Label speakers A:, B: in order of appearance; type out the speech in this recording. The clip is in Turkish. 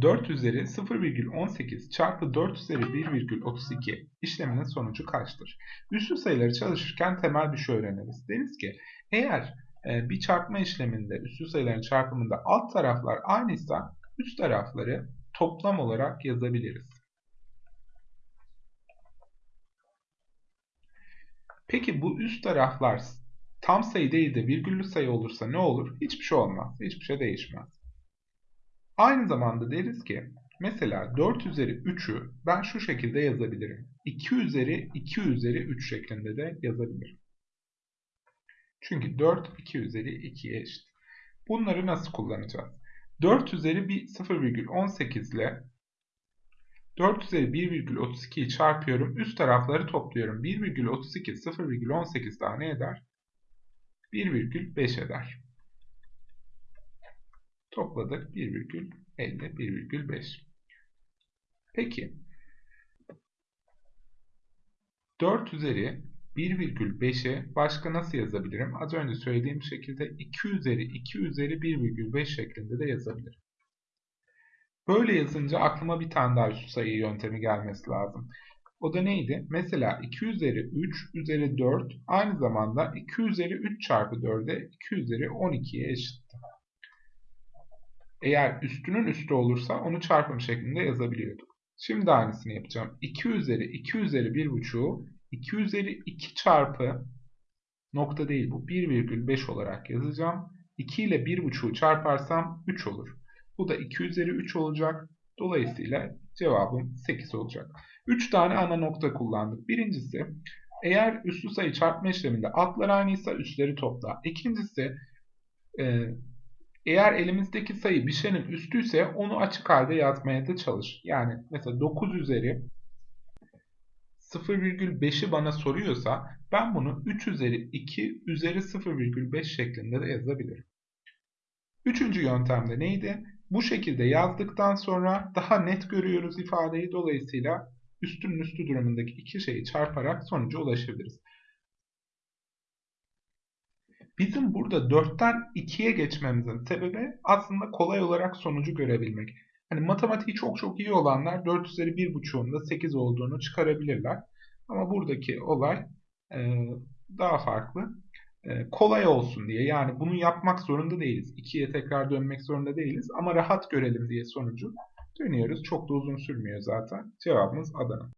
A: 4 üzeri 0,18 çarpı 4 üzeri 1,32 işleminin sonucu kaçtır? Üslü sayıları çalışırken temel bir şey öğreniriz. Deriz ki eğer e, bir çarpma işleminde üslü sayıların çarpımında alt taraflar aynıysa üst tarafları toplam olarak yazabiliriz. Peki bu üst taraflar tam sayı değil de virgüllü sayı olursa ne olur? Hiçbir şey olmaz. Hiçbir şey değişmez. Aynı zamanda deriz ki mesela 4 üzeri 3'ü ben şu şekilde yazabilirim. 2 üzeri 2 üzeri 3 şeklinde de yazabilirim. Çünkü 4 2 üzeri 2'ye eşit. Bunları nasıl kullanacağız? 4 üzeri bir 0,18 ile 4 üzeri 1,32'yi çarpıyorum. Üst tarafları topluyorum. 1,32 0,18 daha ne eder? 1,5 eder. Topladık 1,50 1,5. Peki 4 üzeri 1,5'e başka nasıl yazabilirim? Az önce söylediğim şekilde 2 üzeri 2 üzeri 1,5 şeklinde de yazabilirim. Böyle yazınca aklıma bir tane daha üstü sayı yöntemi gelmesi lazım. O da neydi? Mesela 2 üzeri 3 üzeri 4 aynı zamanda 2 üzeri 3 çarpı 4'e 2 üzeri 12'ye eşittir. Eğer üstünün üstü olursa onu çarpım şeklinde yazabiliyorduk. Şimdi aynısını yapacağım. 2 üzeri 2 üzeri 1,5'u 2 üzeri 2 çarpı nokta değil bu 1,5 olarak yazacağım. 2 ile 1,5'u çarparsam 3 olur. Bu da 2 üzeri 3 olacak. Dolayısıyla cevabım 8 olacak. 3 tane ana nokta kullandık. Birincisi eğer üslü sayı çarpma işleminde altlar aynıysa üstleri topla. İkincisi e, eğer elimizdeki sayı bir şeyin üstüyse onu açık halde yazmaya da çalış. Yani mesela 9 üzeri 0,5'i bana soruyorsa ben bunu 3 üzeri 2 üzeri 0,5 şeklinde de yazabilirim. Üçüncü yöntemde neydi? Bu şekilde yazdıktan sonra daha net görüyoruz ifadeyi. Dolayısıyla üstünün üstü durumundaki iki şeyi çarparak sonuca ulaşabiliriz. Bizim burada 4'ten 2'ye geçmemizin sebebi aslında kolay olarak sonucu görebilmek. Hani matematiği çok çok iyi olanlar 4 üzeri 1.5'un da 8 olduğunu çıkarabilirler. Ama buradaki olay e, daha farklı. E, kolay olsun diye yani bunu yapmak zorunda değiliz. 2'ye tekrar dönmek zorunda değiliz. Ama rahat görelim diye sonucu dönüyoruz. Çok da uzun sürmüyor zaten. Cevabımız Adana.